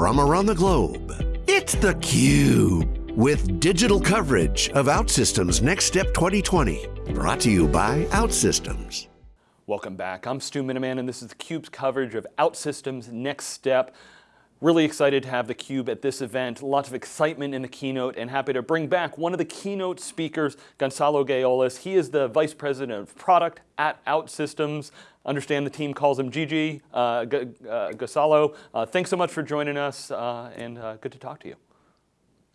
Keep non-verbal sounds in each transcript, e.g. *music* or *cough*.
from around the globe. It's theCUBE, with digital coverage of OutSystems Next Step 2020. Brought to you by OutSystems. Welcome back, I'm Stu Miniman and this is theCUBE's coverage of OutSystems Next Step. Really excited to have theCUBE at this event. Lots of excitement in the keynote and happy to bring back one of the keynote speakers, Gonzalo Gaiolas. He is the Vice President of Product at OutSystems. Understand the team calls him Gigi. Uh, uh, Gonzalo, uh, thanks so much for joining us uh, and uh, good to talk to you.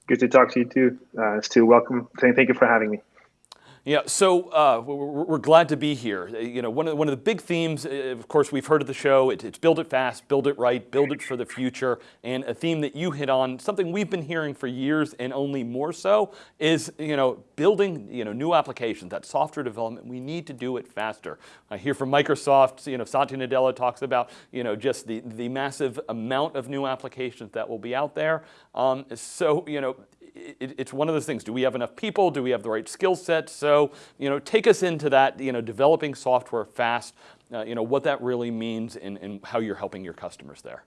Good to talk to you too, uh, Stu. Welcome. Thank you for having me. Yeah, so uh, we're, glad to be here. Uh, you know, one of, the, one of the big themes, uh, of course, we've heard of the show, it, it's build it fast, build it right, build it for the future, and a theme that you hit on, something we've been hearing for years and only more so, is, you know, building, you know, new applications, that software development, we need to do it faster. I hear from Microsoft, you know, Satya Nadella talks about, you know, just the, the massive amount of new applications that will be out there. Um, so, you know, it, it's one of those things. Do we have enough people? Do we have the right skill set? So, you know, take us into that, you know, developing software fast, uh, you know, what that really means and, and how you're helping your customers there.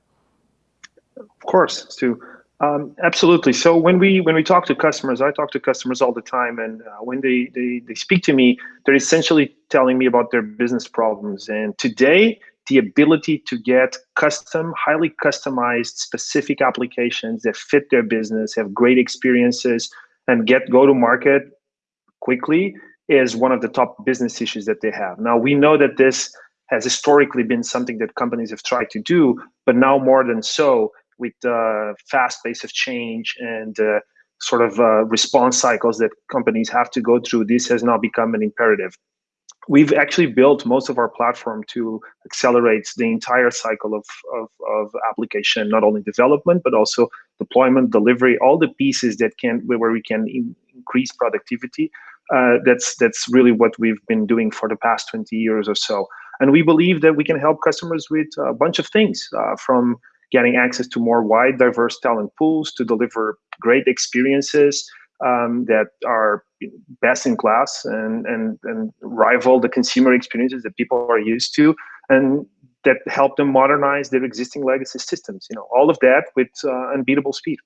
Of course, Stu. Um, absolutely. So when we when we talk to customers, I talk to customers all the time, and uh, when they, they they speak to me, they're essentially telling me about their business problems. And today, the ability to get custom, highly customized, specific applications that fit their business, have great experiences, and get go to market quickly is one of the top business issues that they have. Now, we know that this has historically been something that companies have tried to do, but now more than so, with the fast pace of change and uh, sort of uh, response cycles that companies have to go through, this has now become an imperative we've actually built most of our platform to accelerate the entire cycle of, of, of, application, not only development, but also deployment, delivery, all the pieces that can where we can in, increase productivity. Uh, that's that's really what we've been doing for the past 20 years or so. And we believe that we can help customers with a bunch of things, uh, from getting access to more wide, diverse talent pools to deliver great experiences um, that are best in class and, and, and rival the consumer experiences that people are used to and that help them modernize their existing legacy systems. You know, all of that with uh, unbeatable speed.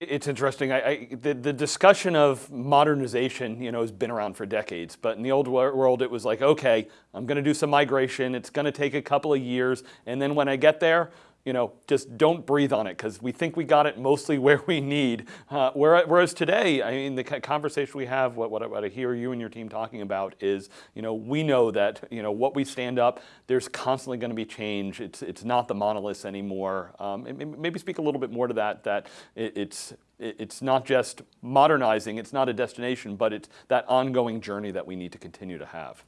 It's interesting. I, I, the, the discussion of modernization, you know, has been around for decades. But in the old world, it was like, okay, I'm going to do some migration. It's going to take a couple of years, and then when I get there, you know, just don't breathe on it because we think we got it mostly *laughs* where we need. Uh, whereas today, I mean, the conversation we have, what, what, what, I hear you and your team talking about is, you know, we know that, you know, what we stand up, there's constantly going to be change. It's, it's not the monoliths anymore. Um, maybe speak a little bit more to that, that it, it's, it's not just modernizing, it's not a destination, but it's that ongoing journey that we need to continue to have.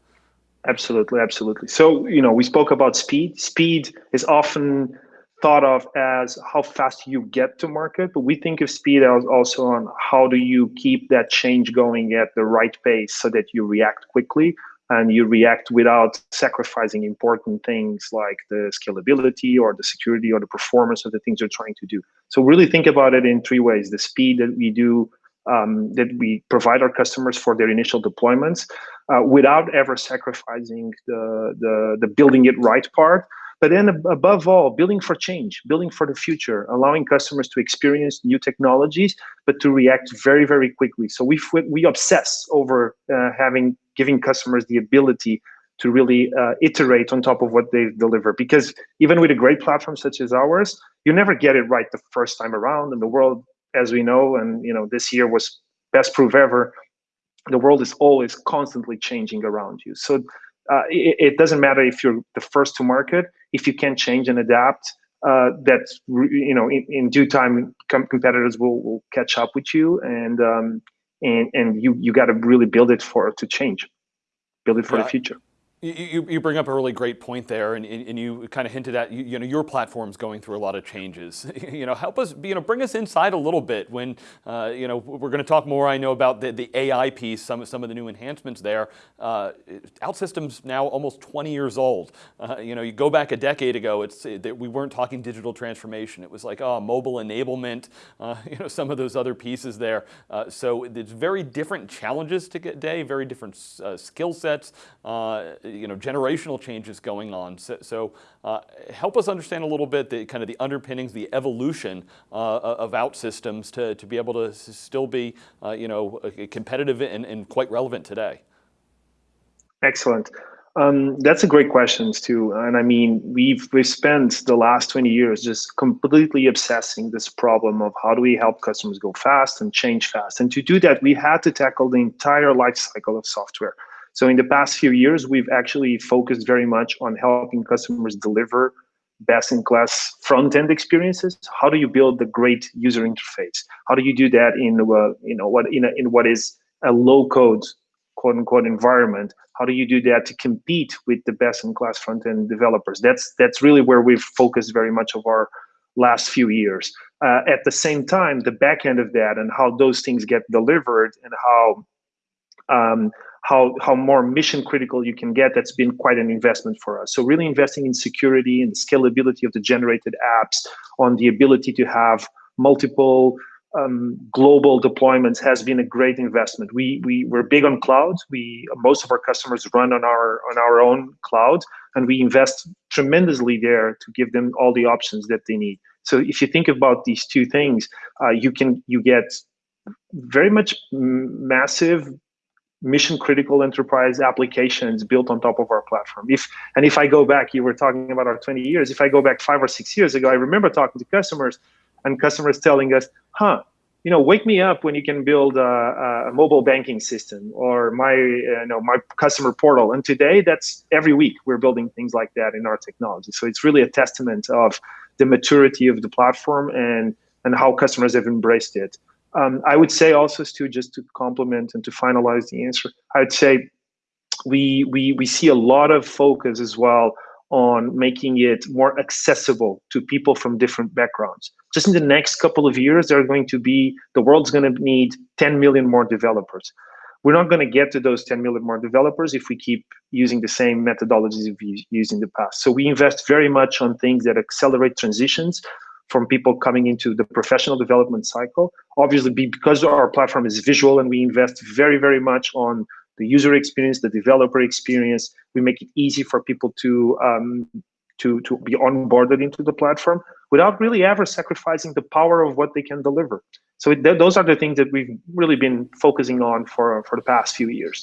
Absolutely, absolutely. So, you know, we spoke about speed. Speed is often thought of as how fast you get to market, but we think of speed as also on how do you keep that change going at the right pace so that you react quickly and you react without sacrificing important things like the scalability or the security or the performance of the things you're trying to do. So really think about it in three ways: the speed that we do, um, that we provide our customers for their initial deployments, uh, without ever sacrificing the, the the building it right part, but then above all, building for change, building for the future, allowing customers to experience new technologies, but to react very, very quickly. So we we obsess over uh, having giving customers the ability to really uh, iterate on top of what they deliver. Because even with a great platform such as ours, you never get it right the first time around. And the world, as we know, and you know, this year was best proof ever. The world is always constantly changing around you. So uh, it, it, doesn't matter if you're the first to market if you can't change and adapt uh, that you know in, in due time com competitors will, will catch up with you and um, and and you you got to really build it for to change build it for yeah. the future you, you bring up a really great point there, and, and you kind of hinted at you, you know your platform's going through a lot of changes. *laughs* you know, help us, you know, bring us inside a little bit. When uh, you know we're going to talk more, I know about the, the AI piece, some some of the new enhancements there. Uh, OutSystems now almost 20 years old. Uh, you know, you go back a decade ago, it's it, we weren't talking digital transformation. It was like oh, mobile enablement. Uh, *laughs* you know, some of those other pieces there. Uh, so it's very different challenges today, very different uh, skill sets you know, generational changes going on. So, so uh, help us understand a little bit the kind of the underpinnings, the evolution uh, of OutSystems to, to be able to still be, uh, you know, competitive and, and quite relevant today. Excellent. Um, that's a great question too, and I mean we've we've spent the last 20 years just completely obsessing this problem of how do we help customers go fast and change fast. And to do that, we had to tackle the entire life cycle of software. So in the past few years, we've actually focused very much on helping customers deliver best-in-class front-end experiences. How do you build the great user interface? How do you do that in uh, you know what in a, in what is a low-code quote unquote environment how do you do that to compete with the best in class front end developers that's that's really where we've focused very much of our last few years uh, at the same time the back end of that and how those things get delivered and how um, how how more mission critical you can get that's been quite an investment for us so really investing in security and scalability of the generated apps on the ability to have multiple um, global deployments has been a great investment. We we we're big on cloud. We most of our customers run on our on our own cloud, and we invest tremendously there to give them all the options that they need. So if you think about these two things, uh, you can you get very much massive mission critical enterprise applications built on top of our platform. If and if I go back, you were talking about our 20 years. If I go back five or six years ago, I remember talking to customers and customers telling us, huh, you know, wake me up when you can build a, a mobile banking system or my, you know, my customer portal. And today, that's every week we're building things like that in our technology. So it's really a testament of the maturity of the platform and and how customers have embraced it. Um, I would say also, Stu, just to complement and to finalize the answer, I would say we we we see a lot of focus as well on making it more accessible to people from different backgrounds. Just in the next couple of years, there are going to be, the world's going to need 10 million more developers. We're not going to get to those 10 million more developers if we keep using the same methodologies we've used in the past. So we invest very much on things that accelerate transitions from people coming into the professional development cycle. Obviously, because our platform is visual and we invest very, very much on the user experience, the developer experience. We make it easy for people to um, to to be onboarded into the platform without really ever sacrificing the power of what they can deliver. So th those are the things that we've really been focusing on for for the past few years.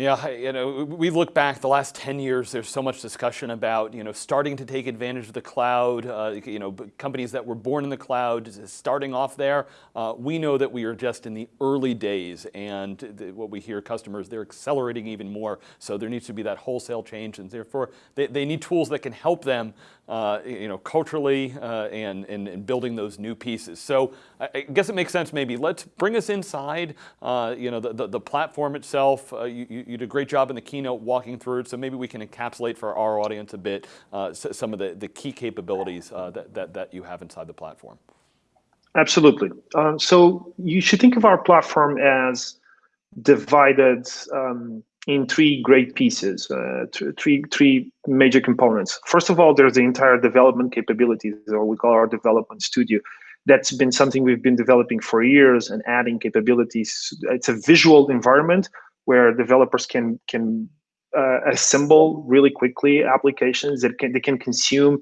Yeah, you know, we look back the last 10 years, there's so much discussion about, you know, starting to take advantage of the cloud, uh, you know, companies that were born in the cloud, starting off there. Uh, we know that we are just in the early days and the, what we hear customers, they're accelerating even more. So there needs to be that wholesale change and therefore they, they need tools that can help them uh, you know, culturally uh, and, and, and, building those new pieces. So I guess it makes sense maybe. Let's bring us inside, uh, you know, the, the, the platform itself. Uh, you, you, did a great job in the keynote walking through it, so maybe we can encapsulate for our audience a bit uh, some of the, the key capabilities uh, that, that, that you have inside the platform. Absolutely. so you should think of our platform as divided um, in three great pieces, uh, three three major components. First of all, there's the entire development capabilities, or we call our development studio. That's been something we've been developing for years and adding capabilities. It's a visual environment where developers can can uh, assemble really quickly applications that can they can consume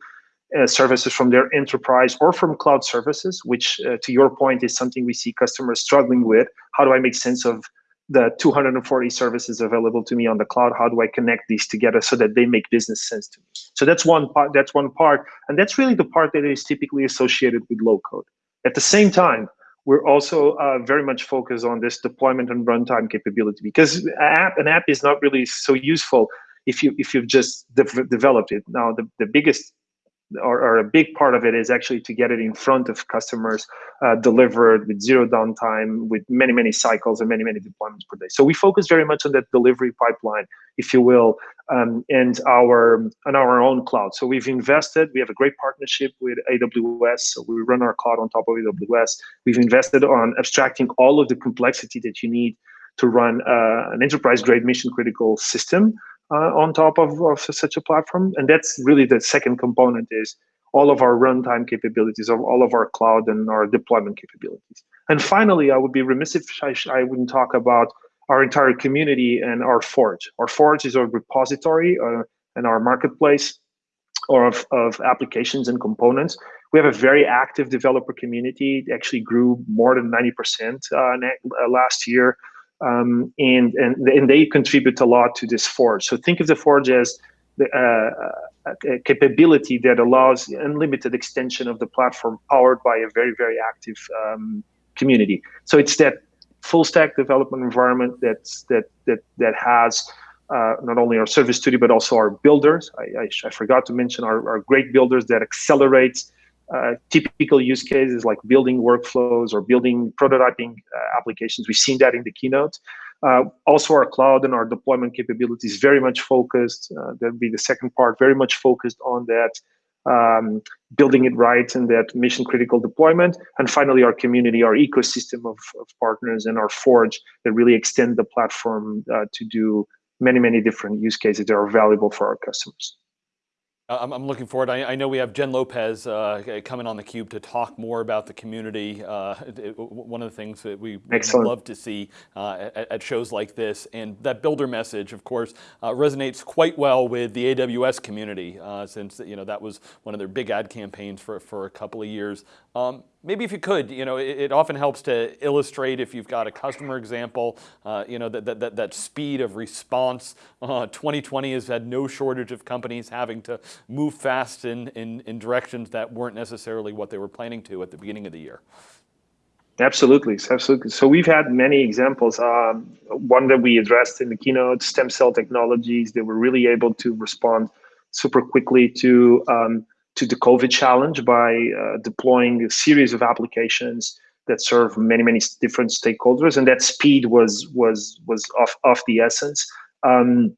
uh, services from their enterprise or from cloud services, which uh, to your point is something we see customers struggling with. How do I make sense of the 240 services available to me on the cloud how do i connect these together so that they make business sense to me? So that's one part that's one part and that's really the part that is typically associated with low code. At the same time we're also uh, very much focused on this deployment and runtime capability because an app, an app is not really so useful if you if you've just de developed it. Now the, the biggest or, or, a big part of it is actually to get it in front of customers, uh, delivered with zero downtime, with many, many cycles and many, many deployments per day. So we focus very much on that delivery pipeline, if you will, um, and our on our own cloud. So we've invested. We have a great partnership with AWS. So we run our cloud on top of AWS. We've invested on abstracting all of the complexity that you need to run uh, an enterprise-grade mission-critical system uh, on top of, of such a platform. And that's really the second component is all of our runtime capabilities, of all of our cloud and our deployment capabilities. And finally, I would be remiss if I, I wouldn't talk about our entire community and our Forge. Our Forge is our repository uh, and our marketplace of, of applications and components. We have a very active developer community. It actually grew more than 90% uh, uh, last year. Um, and, and, and they contribute a lot to this Forge. So think of the Forge as the, uh, a capability that allows unlimited extension of the platform powered by a very, very active um, community. So it's that full stack development environment that's, that, that, that has uh, not only our service studio, but also our builders. I, I, I forgot to mention our, our, great builders that accelerate uh, typical use cases like building workflows or building prototyping uh, applications. We've seen that in the keynote. Uh, also, our cloud and our deployment capabilities very much focused. Uh, that would be the second part, very much focused on that um, building it right and that mission critical deployment. And finally, our community, our ecosystem of, of partners and our Forge that really extend the platform uh, to do many, many different use cases that are valuable for our customers. I'm, I'm looking forward. I, I, know we have Jen Lopez uh, coming on theCUBE to talk more about the community. Uh, it, one of the things that we love to see uh, at, at, shows like this, and that builder message, of course, uh, resonates quite well with the AWS community, uh, since you know that was one of their big ad campaigns for for a couple of years. Um, maybe if you could, you know, it, it, often helps to illustrate if you've got a customer example, uh, you know, that, that, that, speed of response. Uh, 2020 has had no shortage of companies having to move fast in, in, in directions that weren't necessarily what they were planning to at the beginning of the year. Absolutely, absolutely. So we've had many examples. Um, one that we addressed in the keynote, stem cell technologies, they were really able to respond super quickly to um, to the COVID challenge by uh, deploying a series of applications that serve many, many different stakeholders, and that speed was was was of of the essence. Um,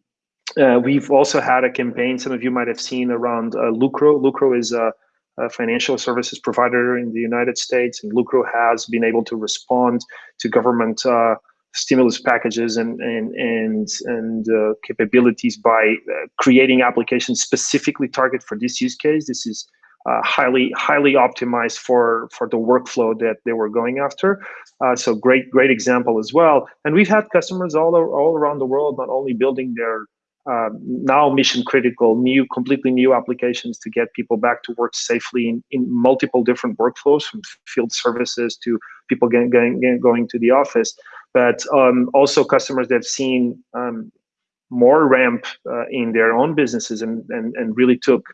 uh, we've also had a campaign. Some of you might have seen around uh, Lucro. Lucro is a, a, financial services provider in the United States, and Lucro has been able to respond to government uh, stimulus packages and and and and uh, capabilities by uh, creating applications specifically targeted for this use case. This is uh, highly highly optimized for for the workflow that they were going after. Uh, so great great example as well. And we've had customers all all around the world not only building their uh, now mission critical new completely new applications to get people back to work safely in, in multiple different workflows from field services to people getting, getting, going to the office but um, also customers that have seen um, more ramp uh, in their own businesses and, and, and really took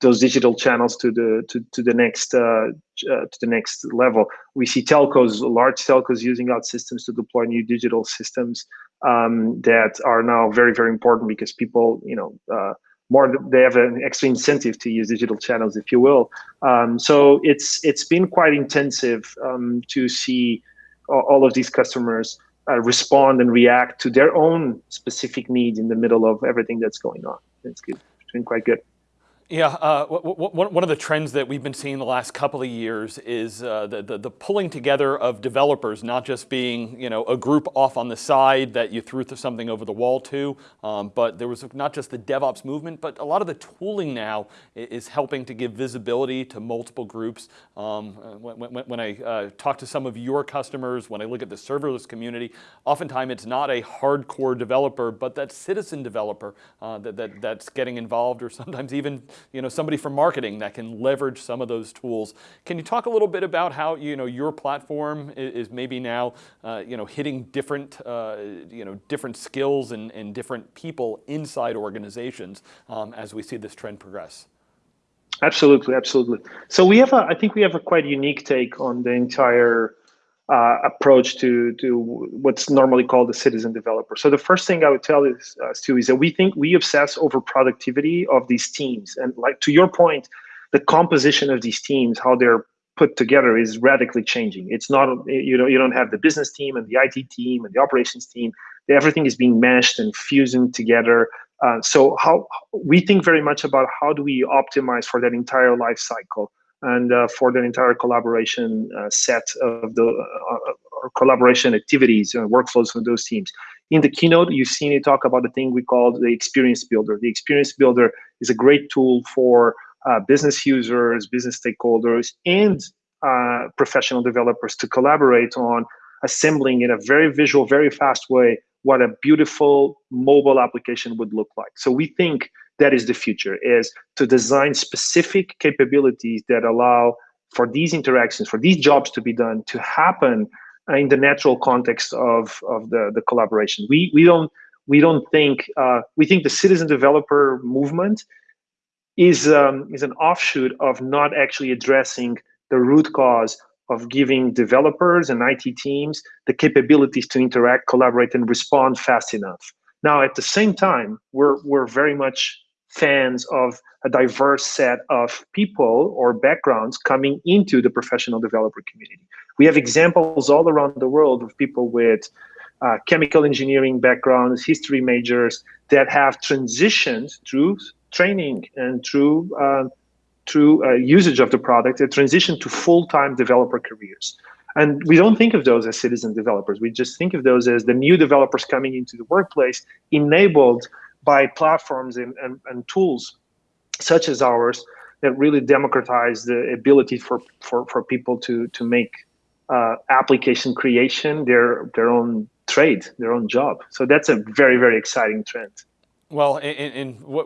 those digital channels to the to, to the next uh, uh, to the next level. We see telcos, large telcos, using OutSystems to deploy new digital systems um, that are now very very important because people, you know, uh, more they have an extra incentive to use digital channels, if you will. Um, so it's it's been quite intensive um, to see all of these customers uh, respond and react to their own specific needs in the middle of everything that's going on. It's good. It's been quite good. Yeah, uh, one of the trends that we've been seeing the last couple of years is uh, the, the, the, pulling together of developers, not just being you know a group off on the side that you threw something over the wall to, um, but there was not just the DevOps movement, but a lot of the tooling now is helping to give visibility to multiple groups. Um, uh, when, when, when, I uh, talk to some of your customers, when I look at the serverless community, oftentimes it's not a hardcore developer, but that citizen developer uh, that, that, that's getting involved or sometimes even you know, somebody from marketing that can leverage some of those tools. Can you talk a little bit about how you know, your platform is, maybe now uh, you know, hitting different, uh, you know, different skills and, and different people inside organizations um, as we see this trend progress? Absolutely, absolutely. So we have a, I think we have a quite unique take on the entire uh, approach to to what's normally called a citizen developer. So the first thing I would tell is uh, Stu is that we think we obsess over productivity of these teams, and like to your point, the composition of these teams, how they're put together, is radically changing. It's not you know you don't have the business team and the IT team and the operations team. Everything is being meshed and fusing together. Uh, so how we think very much about how do we optimize for that entire life cycle and uh, for the entire collaboration uh, set of the uh, collaboration activities and workflows for those teams. In the keynote, you've seen me talk about the thing we call the experience builder. The experience builder is a great tool for uh, business users, business stakeholders, and uh, professional developers to collaborate on assembling in a very visual, very fast way what a beautiful mobile application would look like. So we think that is the future, is to design specific capabilities that allow for these interactions, for these jobs to be done, to happen in the natural context of, of the, the collaboration. We, we don't we don't think uh, we think the citizen developer movement is um, is an offshoot of not actually addressing the root cause of giving developers and IT teams the capabilities to interact, collaborate, and respond fast enough. Now, at the same time, we're we're very much fans of a diverse set of people or backgrounds coming into the professional developer community. We have examples all around the world of people with uh, chemical engineering backgrounds, history majors that have transitioned through training and through uh, through uh, usage of the product, a transition to full-time developer careers. And we don't think of those as citizen developers. We just think of those as the new developers coming into the workplace, enabled by platforms and, and, and tools such as ours that really democratize the ability for, for, for people to, to make uh, application creation their, their own trade, their own job. So that's a very, very exciting trend. Well, and, what,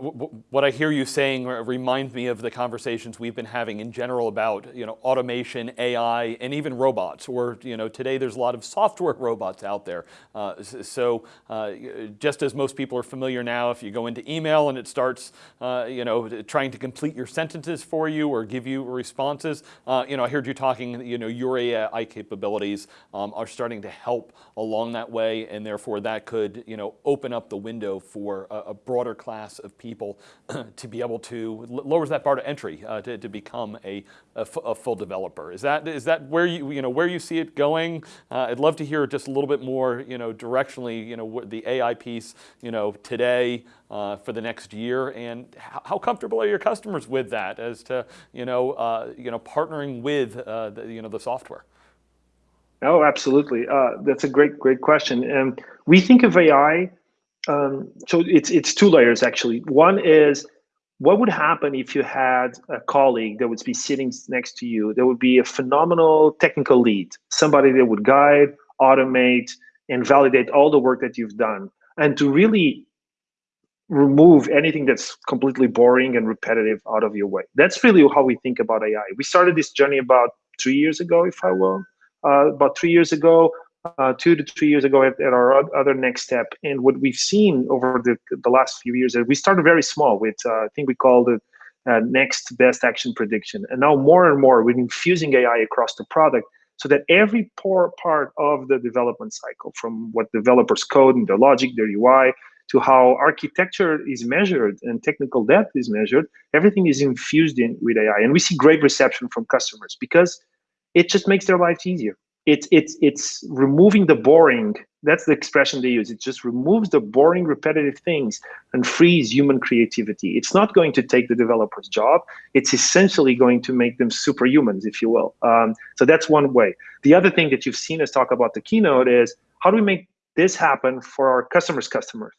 what, I hear you saying reminds me of the conversations we've been having in general about you know automation, AI, and even robots. Or you know today there's a lot of software *laughs* robots out there. Uh, so uh, just as most people are familiar now, if you go into email and it starts uh, you know trying to complete your sentences for you or give you responses, uh, you know I heard you talking. You know your AI capabilities um, are starting to help along that way, and therefore that could you know open up the window for a, a broader class of people *clears throat* to be able to, lowers that bar to entry uh, to, to become a, a, full developer. Is that, is that where you, you know, where you see it going? Uh, I'd love to hear just a little bit more, you know, directionally, you know, the AI piece, you know, today, uh, for the next year, and how comfortable are your customers with that as to you know uh, you know partnering with uh, the, you know the software? Oh, absolutely. Uh, that's a great great question, and we think of AI um, so it's it's two layers actually. One is what would happen if you had a colleague that would be sitting next to you that would be a phenomenal technical lead, somebody that would guide, automate, and validate all the work that you've done, and to really remove anything that's completely boring and repetitive out of your way. That's really how we think about AI. We started this journey about three years ago, if I will. Uh, about three years ago, uh, two to three years ago at, at, our other next step. And what we've seen over the, the last few years, we started very small with, uh, I think we called it uh, next best action prediction. And now more and more, we're infusing AI across the product so that every poor part of the development cycle, from what developers code and their logic, their UI, to how architecture is measured and technical debt is measured, everything is infused in with AI. And we see great reception from customers because it just makes their lives easier it's it's it's removing the boring. That's the expression they use. It just removes the boring repetitive things and frees human creativity. It's not going to take the developer's job. It's essentially going to make them superhumans if you will. Um, so that's one way. The other thing that you've seen us talk about the keynote is how do we make this happen for our customers customers?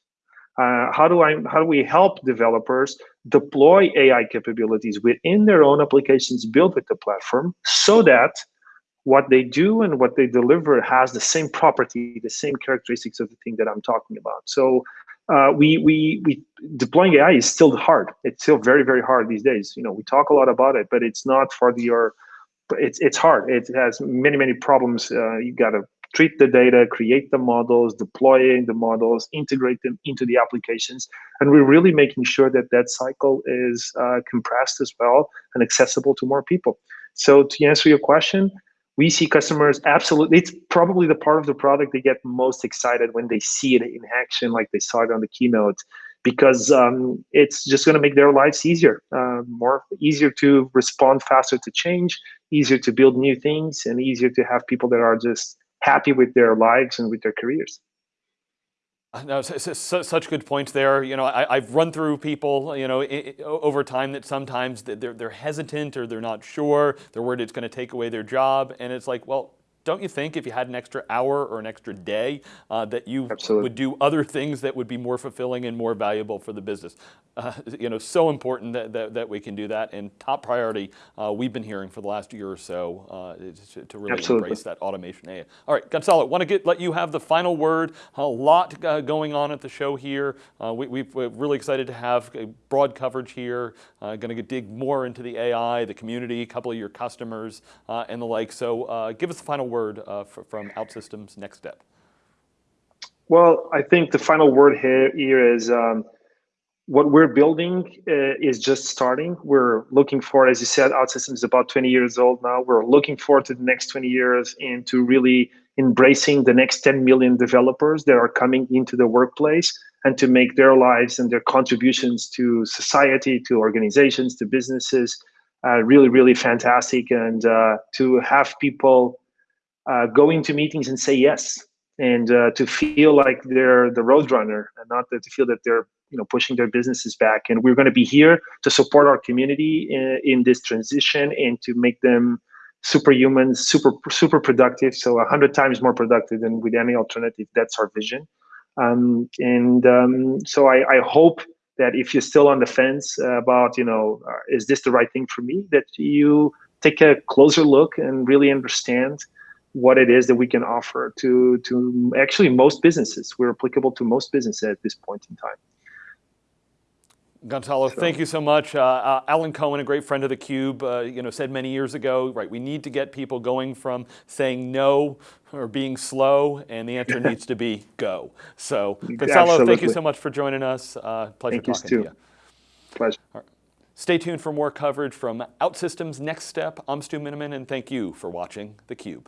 Uh, how do I how do we help developers deploy AI capabilities within their own applications built with the platform so that what they do and what they deliver has the same property, the same characteristics of the thing that I'm talking about. So uh, we, we, we deploying AI is still hard. It's still very, very hard these days. You know, we talk a lot about it, but it's not for the, your, it's, it's hard. It has many, many problems. Uh, you got to treat the data, create the models, deploying the models, integrate them into the applications. And we're really making sure that that cycle is uh, compressed as well and accessible to more people. So to answer your question, we see customers absolutely it's probably the part of the product they get most excited when they see it in action like they saw it on the keynote because um, it's just going to make their lives easier uh, more easier to respond faster to change easier to build new things and easier to have people that are just happy with their lives and with their careers no, such good points there. You know, I, have run through people, you know, over time that sometimes they're, they're hesitant or they're not sure. They're worried it's going to take away their job. And it's like, well, don't you think if you had an extra hour or an extra day uh, that you Absolutely. would do other things that would be more fulfilling and more valuable for the business? Uh, *laughs* you know, so important that, that, that, we can do that and top priority uh, we've been hearing for the last year or so uh, to, to, really Absolutely. embrace that automation. AI. All right, Gonzalo, want to get let you have the final word. A lot uh, going on at the show here. Uh, we, are really excited to have broad coverage here. going to dig more into the AI, the community, a couple of your customers, and the like. So give us the final word uh, from OutSystems Next Step? Well, I think the final word here, here is um, what we're building uh, is just starting. We're looking for, as you said, OutSystems is about 20 years old now. We're looking forward to the next 20 years into really embracing the next 10 million developers that are coming into the workplace and to make their lives and their contributions to society, to organizations, to businesses uh, really, really fantastic. And uh, to have people uh, go into meetings and say yes and uh, to feel like they're the roadrunner and not to feel that they're you know pushing their businesses back. And we're going to be here to support our community in, in this transition and to make them superhuman super super productive. So a hundred times more productive than with any alternative. That's our vision. Um, and um, so I, I, hope that if you're still on the fence about you know uh, is this the right thing for me that you take a closer look and really understand what it is that we can offer to to actually most businesses. We're applicable to most businesses at this point in time. Gonzalo, so. thank you so much. Uh, uh, Alan Cohen, a great friend of theCUBE, uh, you know, said many years ago, right, we need to get people going from saying no or being slow, and the answer *laughs* needs to be go. So, Gonzalo, Absolutely. thank you so much for joining us. Uh, pleasure thank talking you to you. Pleasure. Stay tuned for more coverage from OutSystems Next Step. I'm Stu Miniman, and thank you for watching theCUBE.